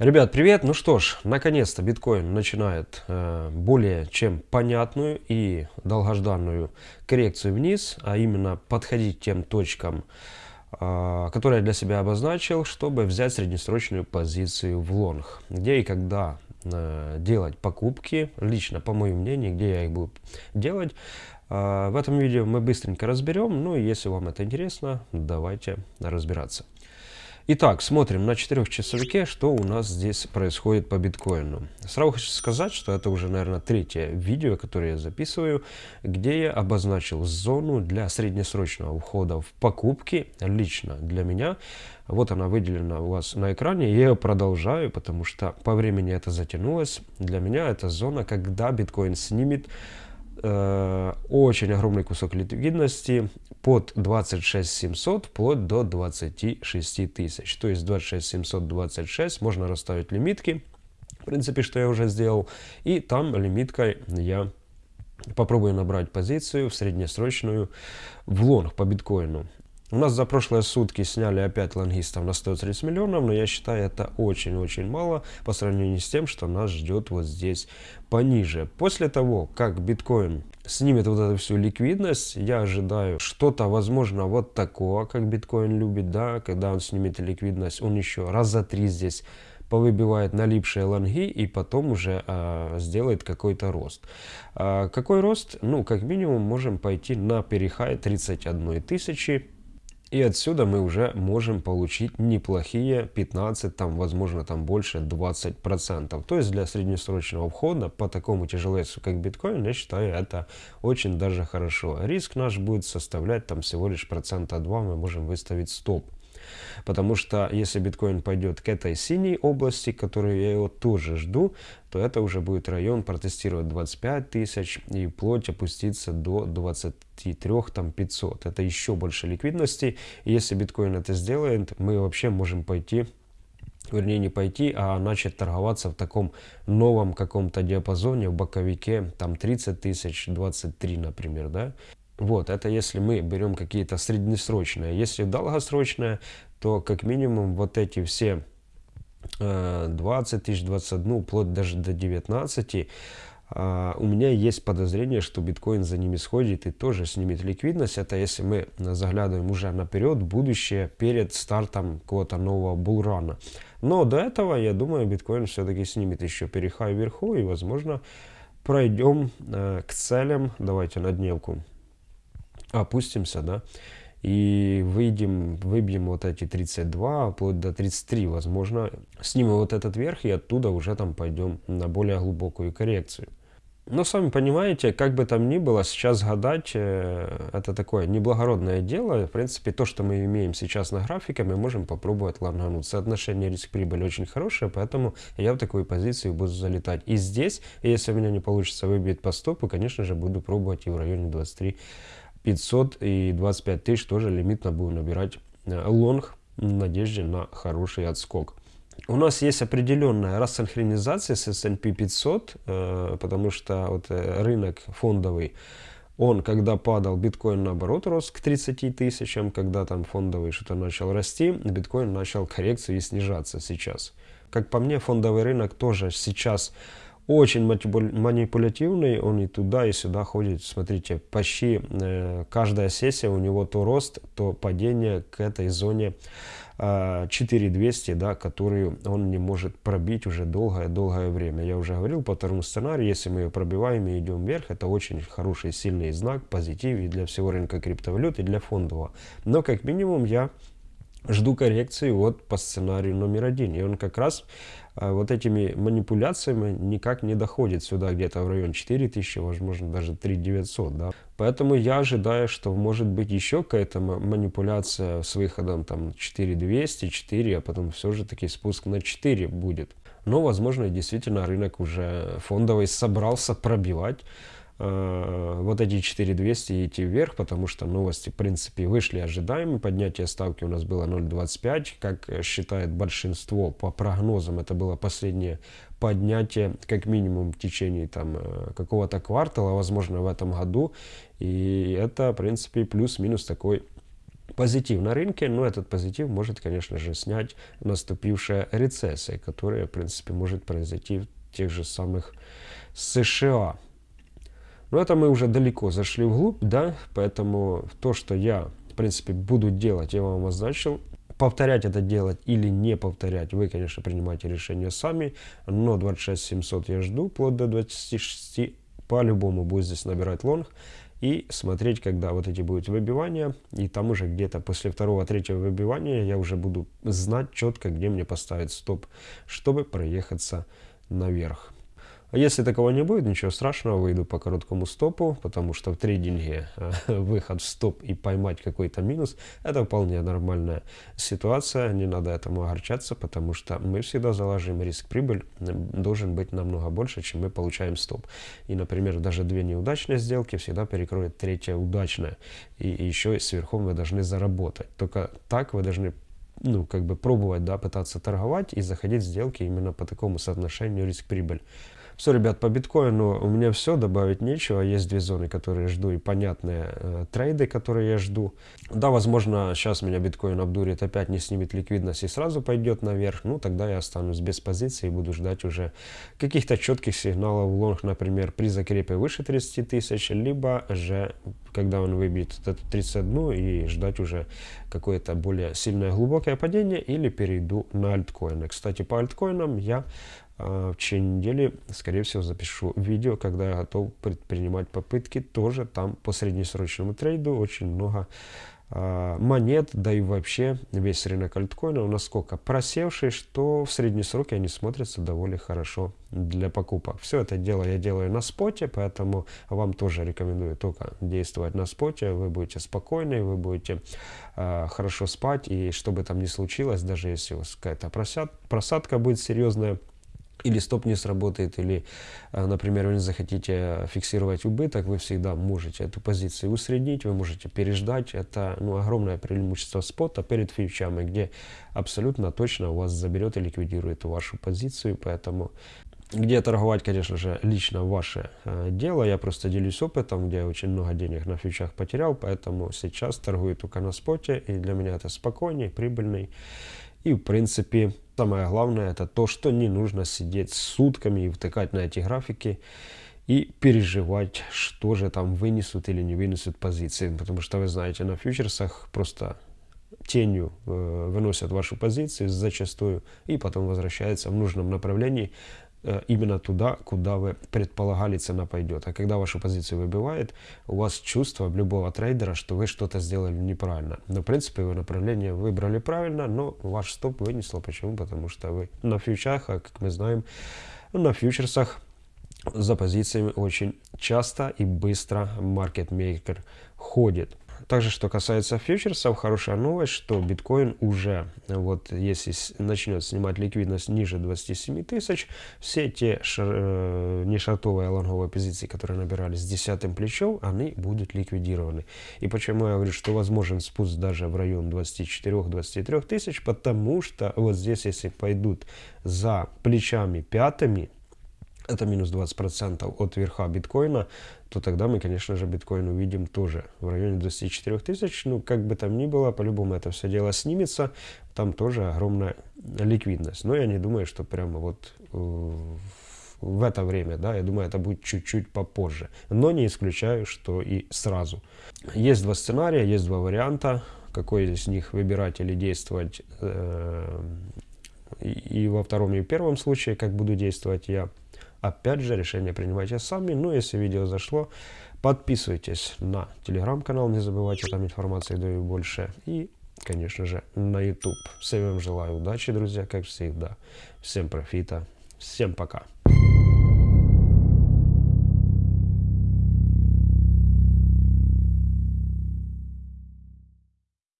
Ребят, привет! Ну что ж, наконец-то биткоин начинает э, более чем понятную и долгожданную коррекцию вниз, а именно подходить тем точкам, э, которые я для себя обозначил, чтобы взять среднесрочную позицию в лонг. Где и когда э, делать покупки, лично по моему мнению, где я их буду делать. Э, в этом видео мы быстренько разберем, ну и если вам это интересно, давайте разбираться. Итак, смотрим на четырехчасовике, что у нас здесь происходит по биткоину. Сразу хочу сказать, что это уже, наверное, третье видео, которое я записываю, где я обозначил зону для среднесрочного входа в покупки, лично для меня. Вот она выделена у вас на экране, я ее продолжаю, потому что по времени это затянулось. Для меня это зона, когда биткоин снимет очень огромный кусок ликвидности под 26 700 вплоть до 26 тысяч. То есть 26 726 можно расставить лимитки, в принципе, что я уже сделал. И там лимиткой я попробую набрать позицию в среднесрочную в лонг по биткоину. У нас за прошлые сутки сняли опять лонгистов на 130 миллионов, но я считаю это очень-очень мало по сравнению с тем, что нас ждет вот здесь пониже. После того, как биткоин снимет вот эту всю ликвидность, я ожидаю что-то, возможно, вот такого, как биткоин любит, да, когда он снимет ликвидность, он еще раз за три здесь повыбивает налипшие лонги и потом уже а, сделает какой-то рост. А, какой рост? Ну, как минимум, можем пойти на перехай 31 тысячи и отсюда мы уже можем получить неплохие 15, там, возможно, там больше 20%. То есть для среднесрочного входа по такому тяжеловесу, как биткоин, я считаю, это очень даже хорошо. Риск наш будет составлять там всего лишь процента 2, мы можем выставить стоп. Потому что если биткоин пойдет к этой синей области, которую я его тоже жду, то это уже будет район протестировать 25 тысяч и вплоть опуститься до 23 там 500. Это еще больше ликвидности. И если биткоин это сделает, мы вообще можем пойти вернее не пойти, а начать торговаться в таком новом каком-то диапазоне, в боковике, там 30 тысяч, 23, например, да. Вот, это если мы берем какие-то среднесрочные. Если долгосрочные, то как минимум вот эти все 20 тысяч, 21, вплоть даже до 19, а, у меня есть подозрение, что биткоин за ними сходит и тоже снимет ликвидность. Это если мы заглядываем уже наперед, будущее, перед стартом какого-то нового булрана. Но до этого, я думаю, биткоин все-таки снимет еще перехай вверху и, возможно, пройдем э, к целям. Давайте на дневку опустимся, да, и выйдем, выбьем вот эти 32, вплоть до 33, возможно, снимем вот этот верх и оттуда уже там пойдем на более глубокую коррекцию. Но сами понимаете, как бы там ни было, сейчас гадать, э, это такое неблагородное дело. В принципе, то, что мы имеем сейчас на графике, мы можем попробовать лонгануть. Соотношение риск-прибыль очень хорошее, поэтому я в такую позицию буду залетать. И здесь, если у меня не получится выбить по стопу, конечно же, буду пробовать и в районе 23 500 и 25 тысяч тоже лимитно будем набирать э, лонг в надежде на хороший отскок. У нас есть определенная рассинхронизация с S&P 500, э, потому что вот э, рынок фондовый, он когда падал, биткоин наоборот рос к 30 тысячам, когда там фондовый что-то начал расти, биткоин начал коррекцию и снижаться сейчас. Как по мне, фондовый рынок тоже сейчас очень манипулятивный, он и туда, и сюда ходит. Смотрите, почти э, каждая сессия у него то рост, то падение к этой зоне э, 4200, да, которую он не может пробить уже долгое-долгое время. Я уже говорил по второму сценарию, если мы ее пробиваем и идем вверх, это очень хороший, сильный знак, позитив и для всего рынка криптовалют, и для фондового. Но как минимум я жду коррекции вот по сценарию номер один. И он как раз а, вот этими манипуляциями никак не доходит сюда где-то в район 4000, возможно даже 3900. Да? Поэтому я ожидаю, что может быть еще какая-то манипуляция с выходом там 4200, 4, а потом все же таки спуск на 4 будет. Но возможно действительно рынок уже фондовый собрался пробивать вот эти 4200 идти вверх, потому что новости, в принципе, вышли ожидаемые. Поднятие ставки у нас было 0,25, как считает большинство по прогнозам. Это было последнее поднятие, как минимум, в течение там э, какого-то квартала, возможно, в этом году. И это, в принципе, плюс-минус такой позитив на рынке, но этот позитив может, конечно же, снять наступившая рецессия, которая, в принципе, может произойти в тех же самых США. Но это мы уже далеко зашли вглубь, да, поэтому то, что я, в принципе, буду делать, я вам означил. Повторять это делать или не повторять, вы, конечно, принимаете решение сами, но 26 700 я жду, вплоть до 26, по-любому будет здесь набирать лонг и смотреть, когда вот эти будут выбивания, и там уже где-то после второго-третьего выбивания я уже буду знать четко, где мне поставить стоп, чтобы проехаться наверх. А если такого не будет, ничего страшного, выйду по короткому стопу, потому что в трейдинге э, выход в стоп и поймать какой-то минус, это вполне нормальная ситуация, не надо этому огорчаться, потому что мы всегда заложим риск-прибыль, должен быть намного больше, чем мы получаем стоп. И, например, даже две неудачные сделки всегда перекроет третья удачная, и, еще сверху вы должны заработать. Только так вы должны ну, как бы пробовать, да, пытаться торговать и заходить в сделки именно по такому соотношению риск-прибыль. Все, ребят, по биткоину у меня все, добавить нечего. Есть две зоны, которые жду, и понятные э, трейды, которые я жду. Да, возможно, сейчас меня биткоин обдурит, опять не снимет ликвидность и сразу пойдет наверх. Ну, тогда я останусь без позиции и буду ждать уже каких-то четких сигналов в лонг, например, при закрепе выше 30 тысяч, либо же, когда он выбьет эту 31 и ждать уже какое-то более сильное глубокое падение или перейду на альткоины. Кстати, по альткоинам я а, в течение недели, скорее всего, запишу видео, когда я готов предпринимать попытки тоже там по среднесрочному трейду. Очень много монет, да и вообще весь рынок альткоинов насколько просевший, что в средние сроки они смотрятся довольно хорошо для покупок. Все это дело я делаю на споте, поэтому вам тоже рекомендую только действовать на споте. Вы будете спокойны, вы будете э, хорошо спать, и что бы там ни случилось, даже если у вас какая-то просадка будет серьезная, или стоп не сработает, или, э, например, вы захотите фиксировать убыток, вы всегда можете эту позицию усреднить, вы можете переждать. Это ну, огромное преимущество спота перед фьючами, где абсолютно точно у вас заберет и ликвидирует вашу позицию, поэтому где торговать, конечно же, лично ваше э, дело. Я просто делюсь опытом, где я очень много денег на фьючах потерял, поэтому сейчас торгую только на споте, и для меня это спокойней, прибыльный. И, в принципе, самое главное, это то, что не нужно сидеть сутками и втыкать на эти графики и переживать, что же там вынесут или не вынесут позиции. Потому что, вы знаете, на фьючерсах просто тенью э, выносят вашу позицию зачастую и потом возвращается в нужном направлении именно туда, куда вы предполагали цена пойдет. А когда вашу позицию выбивает, у вас чувство любого трейдера, что вы что-то сделали неправильно. Но в принципе вы направление выбрали правильно, но ваш стоп вынесло. Почему? Потому что вы на фьючах, а как мы знаем, на фьючерсах за позициями очень часто и быстро маркетмейкер ходит. Также, что касается фьючерсов, хорошая новость, что биткоин уже, вот если начнет снимать ликвидность ниже 27 тысяч, все те шар, э, не шартовые, лонговые позиции, которые набирались с десятым плечом, они будут ликвидированы. И почему я говорю, что возможен спуск даже в район 24-23 тысяч, потому что вот здесь, если пойдут за плечами пятыми, это минус 20% от верха биткоина, то тогда мы, конечно же, биткоин увидим тоже в районе 24 тысяч. Ну, как бы там ни было, по-любому это все дело снимется. Там тоже огромная ликвидность. Но я не думаю, что прямо вот э, в это время, да, я думаю, это будет чуть-чуть попозже. Но не исключаю, что и сразу. Есть два сценария, есть два варианта. Какой из них выбирать или действовать э, и во втором, и в первом случае, как буду действовать я. Опять же, решение принимайте сами. Ну, если видео зашло, подписывайтесь на телеграм-канал, не забывайте, там информации даю больше. И, конечно же, на YouTube. Всем вам желаю удачи, друзья, как всегда. Всем профита. Всем пока.